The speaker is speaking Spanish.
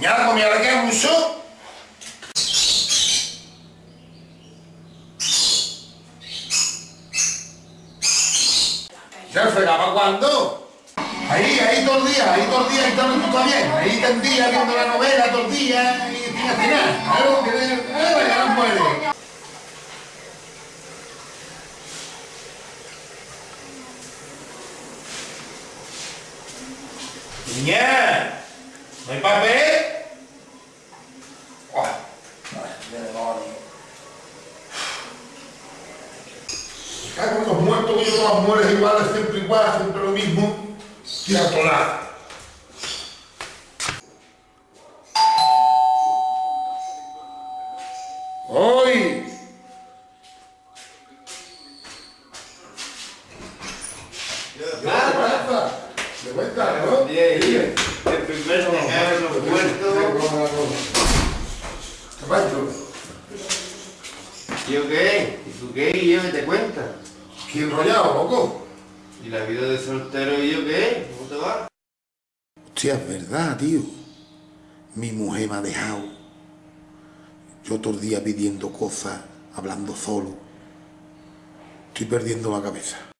Ya, pues mira que mucho. ¿Ya fregaba cuándo? Ahí, ahí todo el día, ahí todo el día, ahí todo bien. Ahí tendía viendo la novela todo el día y sin hacer nada. Claro, que eh, ya no. Niña, ¿no hay papel? Oh, ay, demonio. Cago en los muertos que yo todas mueres iguales, siempre igual, siempre lo mismo. Y a tolar. ¡Hoy! ¿Qué pasa? ¿De vuelta, no? Bien, bien. El primero que cae en los muertos. ¿Qué pasa? ¿Yo qué? ¿Y tú qué? ¿Y yo qué te cuenta? ¿Qué enrollado, loco? ¿Y la vida de soltero y yo qué? ¿Cómo te va? Hostia, es verdad, tío. Mi mujer me ha dejado. Yo todo el día pidiendo cosas, hablando solo. Estoy perdiendo la cabeza.